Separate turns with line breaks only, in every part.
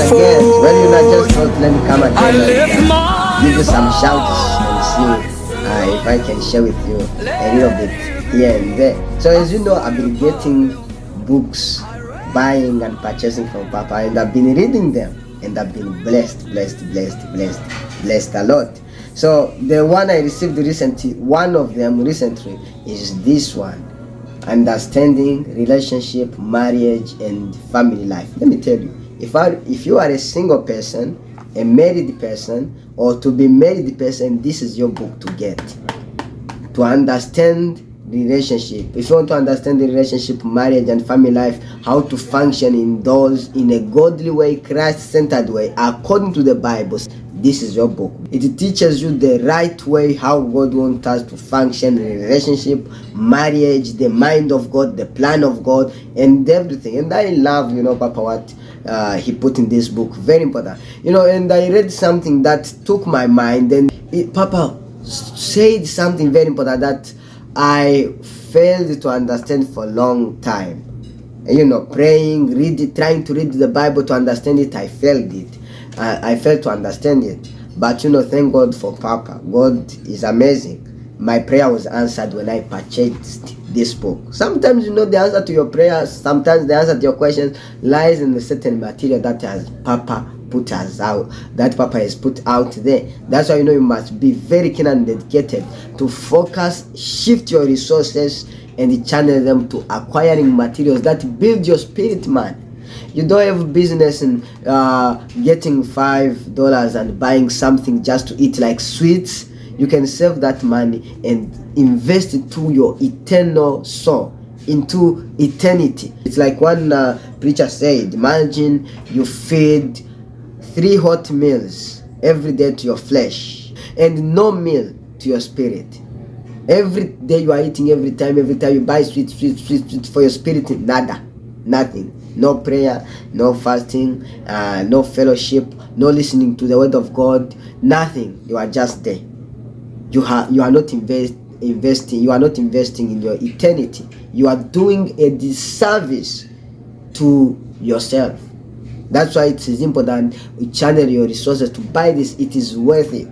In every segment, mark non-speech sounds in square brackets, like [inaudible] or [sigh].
against. Well, you not just thought, let me come again and uh, give you some shouts and see uh, if I can share with you a little bit here and there. So as you know, I've been getting books, buying and purchasing from Papa, and I've been reading them, and I've been blessed, blessed, blessed, blessed, blessed a lot. So the one I received recently, one of them recently, is this one understanding relationship marriage and family life let me tell you if I, if you are a single person a married person or to be married person this is your book to get. To understand the relationship. If you want to understand the relationship marriage and family life how to function in those in a godly way christ-centered way according to the bible this is your book. It teaches you the right way how god wants us to function in relationship marriage the mind of god the plan of god and everything. And i love you know papa what uh, he put in this book very important you know and i read something that took my mind and it, papa said something very important that i failed to understand for a long time you know praying read trying to read the bible to understand it i failed it I, I failed to understand it. But you know, thank God for Papa. God is amazing. My prayer was answered when I purchased this book. Sometimes you know the answer to your prayers, sometimes the answer to your questions lies in the certain material that has Papa put us out, that Papa has put out there. That's why you know you must be very keen and dedicated to focus, shift your resources, and channel them to acquiring materials that build your spirit man you don't have business in uh, getting five dollars and buying something just to eat like sweets you can save that money and invest it to your eternal soul into eternity. It's like one uh, preacher said imagine you feed three hot meals every day to your flesh and no meal to your spirit. Every day you are eating every time every time you buy sweet sweet sweet, sweet for your spirit nada nothing. No prayer no fasting uh, no fellowship no listening to the word of god nothing. You are just there you are you are not invest investing you are not investing in your eternity you are doing a disservice to yourself that's why it is important you channel your resources to buy this it is worth it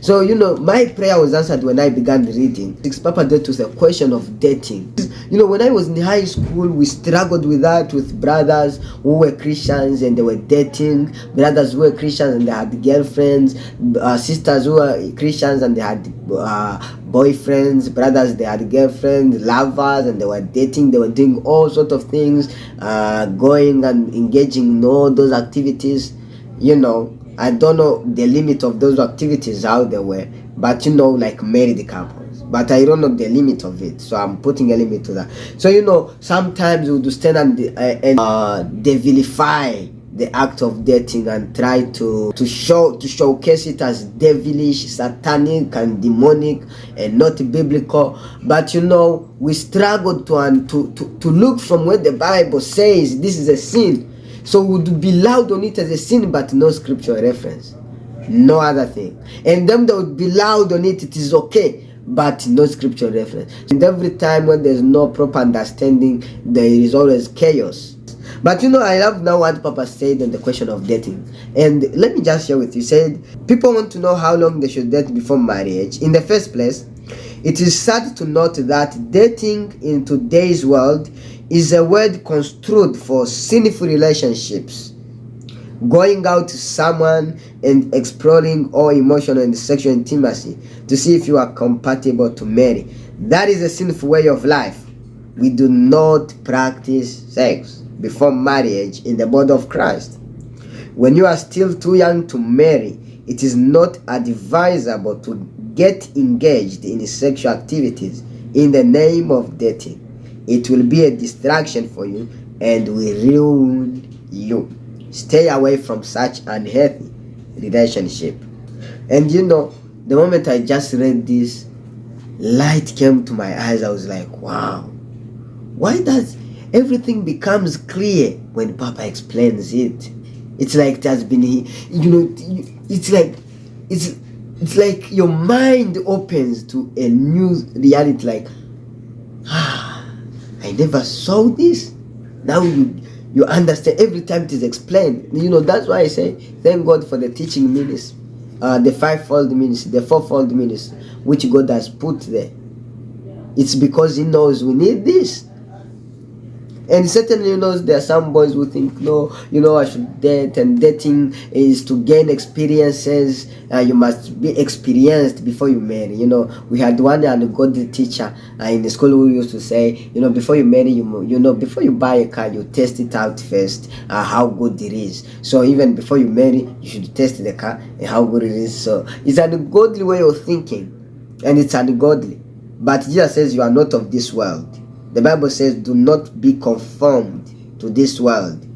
so, you know, my prayer was answered when I began reading. six Papa dealt with the question of dating. You know, when I was in high school, we struggled with that with brothers who were Christians and they were dating, brothers who were Christians and they had girlfriends, uh, sisters who were Christians and they had uh, boyfriends, brothers, they had girlfriends, lovers, and they were dating, they were doing all sorts of things, uh, going and engaging in all those activities, you know. I don't know the limit of those activities how they were, but you know, like married couples. But I don't know the limit of it, so I'm putting a limit to that. So you know, sometimes we would stand and, uh, and uh, they vilify the act of dating and try to to show to showcase it as devilish satanic and demonic and not biblical but you know we struggle to to to, to look from where the bible says this is a sin so would be loud on it as a sin, but no scripture reference. No other thing. And them that would be loud on it, it is okay, but no scripture reference. And every time when there's no proper understanding, there is always chaos. But you know, I love now what Papa said on the question of dating. And let me just share with you. He said, people want to know how long they should date before marriage. In the first place, it is sad to note that dating in today's world is a word construed for sinful relationships. Going out to someone and exploring all emotional and sexual intimacy to see if you are compatible to marry. That is a sinful way of life. We do not practice sex before marriage in the body of Christ. When you are still too young to marry, it is not advisable to get engaged in sexual activities in the name of dating it will be a distraction for you and will ruin you. Stay away from such unhealthy relationship. And you know the moment i just read this light came to my eyes. I was like wow. Why does everything becomes clear when papa explains it? It's like it has been you know it's like it's it's like your mind opens to a new reality like I never saw this. Now you You understand every time it is explained. You know, that's why I say, thank God for the teaching ministry, uh, the fivefold ministry, the fourfold ministry, which God has put there. It's because He knows we need this. And certainly, you know, there are some boys who think, no, you know, I should date, and dating is to gain experiences. Uh, you must be experienced before you marry. You know, we had one and good teacher uh, in the school who used to say, you know, before you marry, you you know, before you buy a car, you test it out first, uh, how good it is. So even before you marry, you should test the car and how good it is. So it's an ungodly way of thinking, and it's ungodly. But Jesus says you are not of this world. The Bible says, do not be conformed to this world.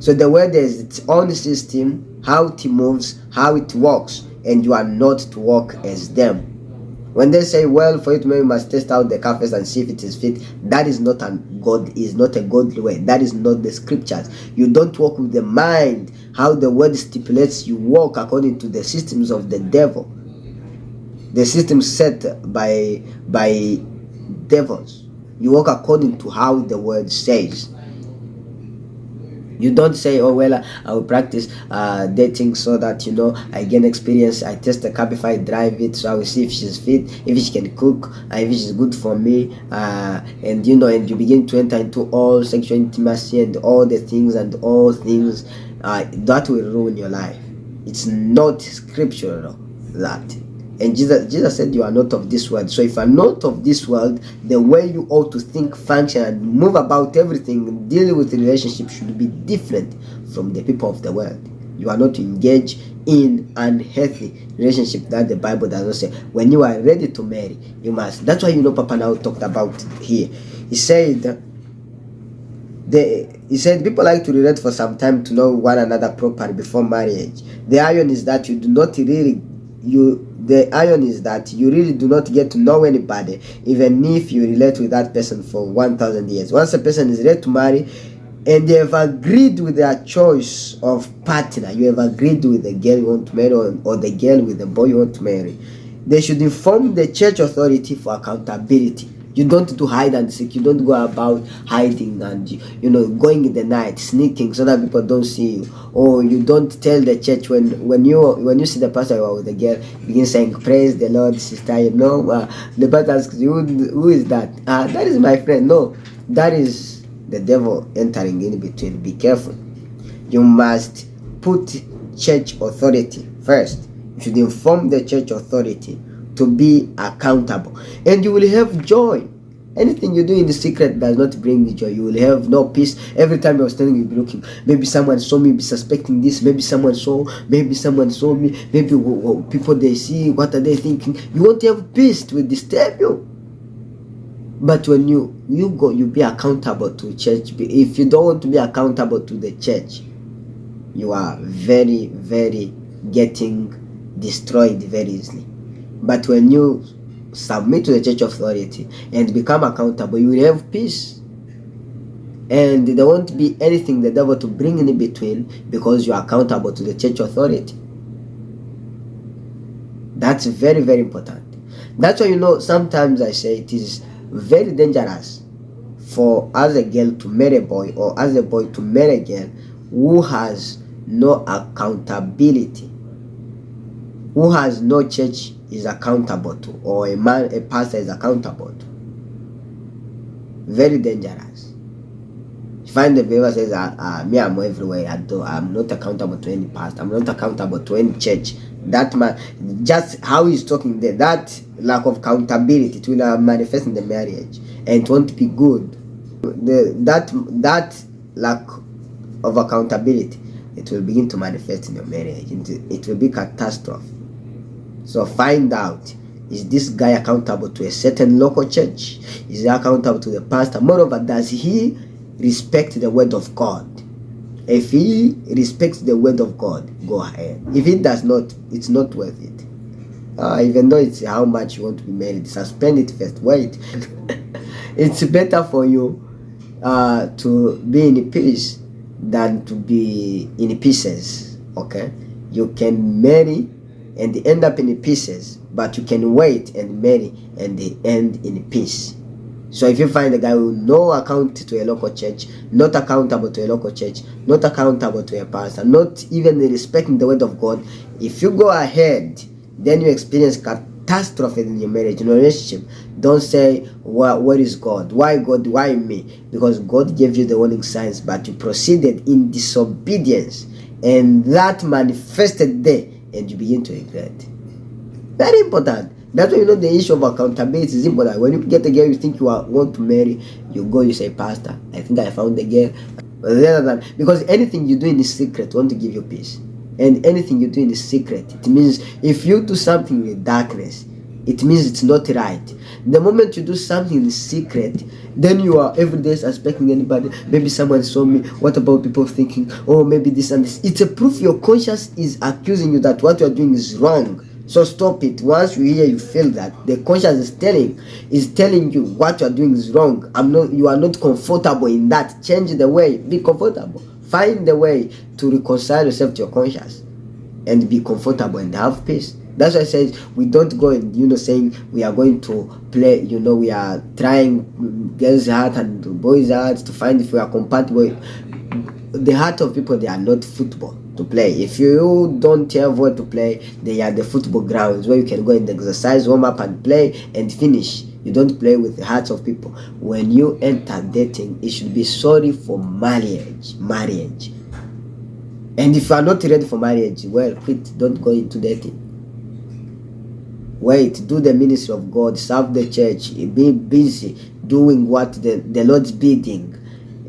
So the world has its own system, how it moves, how it works, and you are not to walk as them. When they say, well, for it, marry, you must test out the car and see if it is fit, that is not a God is not a godly way. That is not the scriptures. You don't walk with the mind, how the word stipulates you walk according to the systems of the devil. The system set by by devils. You walk according to how the word says. You don't say, oh, well, I will practice uh, dating so that, you know, I gain experience. I test the car if I drive it. So I will see if she's fit, if she can cook, uh, if she's good for me. Uh, and, you know, and you begin to enter into all sexual intimacy and all the things and all things uh, that will ruin your life. It's not scriptural, that. And Jesus, Jesus said, You are not of this world. So if you are not of this world, the way you ought to think, function, and move about everything, dealing with relationships should be different from the people of the world. You are not to engage in unhealthy relationship that the Bible does not say. When you are ready to marry, you must. That's why you know Papa now talked about here. He said the he said people like to relate for some time to know one another properly before marriage. The iron is that you do not really you the iron is that you really do not get to know anybody even if you relate with that person for 1000 years. Once a person is ready to marry and they have agreed with their choice of partner you have agreed with the girl you want to marry or, or the girl with the boy you want to marry they should inform the church authority for accountability you don't do hide and seek you don't go about hiding and you know going in the night sneaking so that people don't see you. Or you don't tell the church when when you when you see the pastor or the girl begin saying praise the lord sister. You know uh, the pastor asks you who is that? Uh, that is my friend. No that is the devil entering in between. Be careful. You must put church authority first. You should inform the church authority to be accountable. And you will have joy. Anything you do in the secret does not bring you joy. You will have no peace. Every time you're standing you'll be looking. Maybe someone saw me be suspecting this. Maybe someone saw maybe someone saw me. Maybe people they see what are they thinking? You won't have peace to disturb you. But when you you go you be accountable to church. If you don't want to be accountable to the church you are very very getting destroyed very easily but when you submit to the church authority and become accountable, you will have peace. And there won't be anything the devil to bring in between because you are accountable to the church authority. That's very, very important. That's why you know sometimes I say it is very dangerous for as a girl to marry a boy or as a boy to marry a girl who has no accountability, who has no church is accountable to or a man a pastor is accountable to. Very dangerous. You find the believer says uh, uh, me i'm everywhere. I do i'm not accountable to any pastor. I'm not accountable to any church. That man just how he's talking there that lack of accountability it will manifest in the marriage and it won't be good. The that that lack of accountability it will begin to manifest in your marriage. It will be catastrophe so find out is this guy accountable to a certain local church? Is he accountable to the pastor? Moreover, does he respect the word of God? If he respects the word of God, go ahead. If he does not, it's not worth it. Uh, even though it's how much you want to be married, suspend it first. Wait. [laughs] it's better for you uh, to be in peace than to be in pieces. Okay? You can marry and they end up in pieces, but you can wait and marry and they end in peace. So if you find a guy with no account to a local church, not accountable to a local church, not accountable to a pastor, not even respecting the word of God, if you go ahead, then you experience catastrophe in your marriage, in your relationship. Don't say, well, where is God? Why God? Why me? Because God gave you the warning signs, but you proceeded in disobedience, and that manifested there, and you begin to regret. Very important. That's why you know the issue of accountability is important. When you get a girl you think you are, want to marry, you go, you say, Pastor, I think I found the girl. Rather than because anything you do in the secret want to give you peace. And anything you do in the secret, it means if you do something in darkness, it means it's not right. The moment you do something in secret, then you are every day suspecting anybody. Maybe someone saw me. What about people thinking, oh, maybe this and this? It's a proof your conscience is accusing you that what you are doing is wrong. So stop it. Once you hear, you feel that the conscience is telling, is telling you what you are doing is wrong. I'm not. You are not comfortable in that. Change the way. Be comfortable. Find the way to reconcile yourself to your conscience, and be comfortable and have peace. That's why I said we don't go and you know saying we are going to play. You know we are trying girls' heart and boys' hearts to find if we are compatible. The heart of people they are not football to play. If you don't have where to play, they are the football grounds where you can go and exercise, warm up, and play and finish. You don't play with the hearts of people. When you enter dating, it should be sorry for marriage. Marriage. And if you are not ready for marriage, well, quit. Don't go into dating. Wait, do the ministry of God, serve the church, be busy doing what the, the Lord's bidding.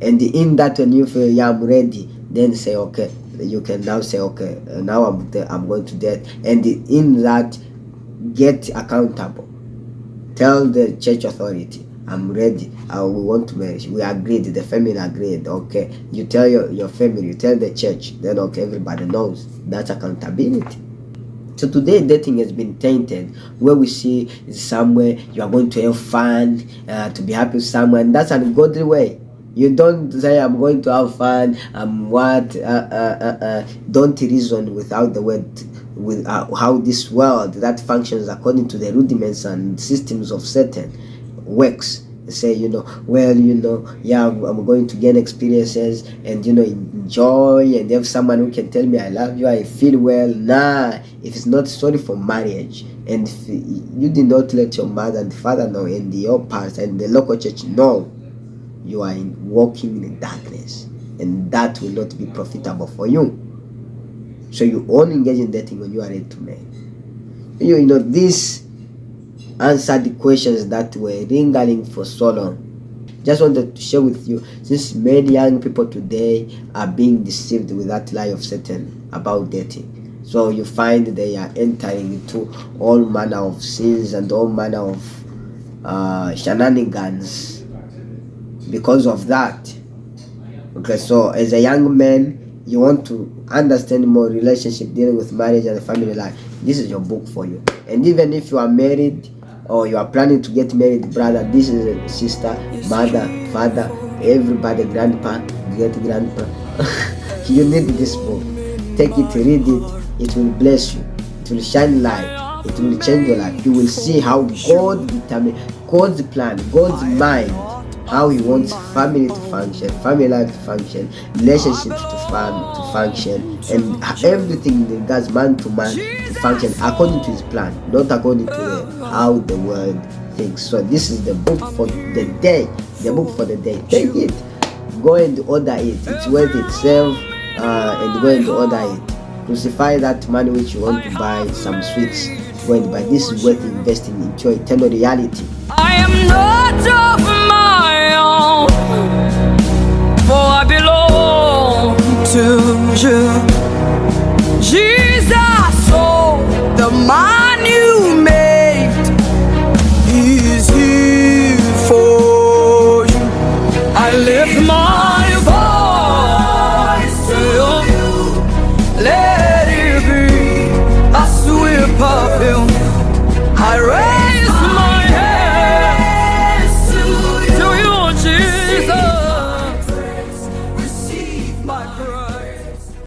And in that, when you feel, yeah, I'm ready, then say, okay, you can now say okay uh, now i'm i'm going to death and in that get accountable. Tell the church authority i'm ready. Uh, we want to marry. We agreed the family agreed. Okay you tell your, your family you tell the church. Then okay everybody knows. That's accountability so today dating has been tainted where we see is somewhere you are going to have fun uh, to be happy with someone. That's an ungodly way. You don't say i'm going to have fun. I'm what uh, uh, uh, uh, don't reason without the word with uh, how this world that functions according to the rudiments and systems of satan works say you know well you know yeah i'm going to gain experiences and you know enjoy and have someone who can tell me i love you i feel well. Nah if it's not sorry for marriage. And you did not let your mother and father know and your pastor and the local church know you are walking in darkness and that will not be profitable for you. So you only engage in dating when you are ready to marry you know this answered the questions that were lingering for so long just wanted to share with you since many young people today are being deceived with that lie of satan about dating so you find they are entering into all manner of sins and all manner of uh, shenanigans because of that. Okay so as a young man you want to understand more relationship dealing with marriage and family life. This is your book for you. And even if you are married or you are planning to get married brother this is sister mother father everybody grandpa great grandpa. [laughs] You need this book. Take it read it. It will bless you. It will shine light. It will change your life. You will see how god determine god's plan god's mind how he wants family to function, family life to function, relationships to, fun, to function, and everything in regards man to man function according to his plan, not according to the, how the world thinks. So this is the book for the day, the book for the day. Take it, go and order it. It's worth itself, uh, and go and order it. Crucify that money which you want to buy some sweets. Go and buy. This is worth investing into eternal reality. I am not of for I belong to you.